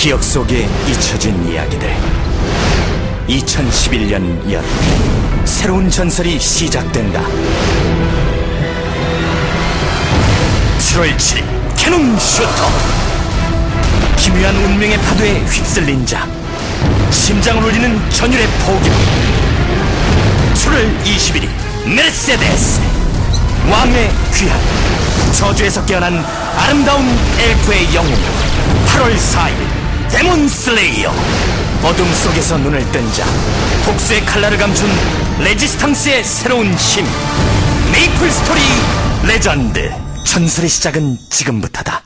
기억 속에 잊혀진 이야기들. 2011년 여름 새로운 전설이 시작된다. 7월 7일 캐논 슈터. 기묘한 운명의 파도에 휩쓸린 자. 심장을 울리는 전율의 포격. 7월 21일 메르세데스. 왕의 귀환 저주에서 깨어난 아름다운 엘프의 영웅. 8월 4일 데몬 슬레이어. 어둠 속에서 눈을 뜬 자 복수의 칼날을 감춘 레지스탕스의 새로운 힘 메이플 스토리 레전드. 전설의 시작은 지금부터다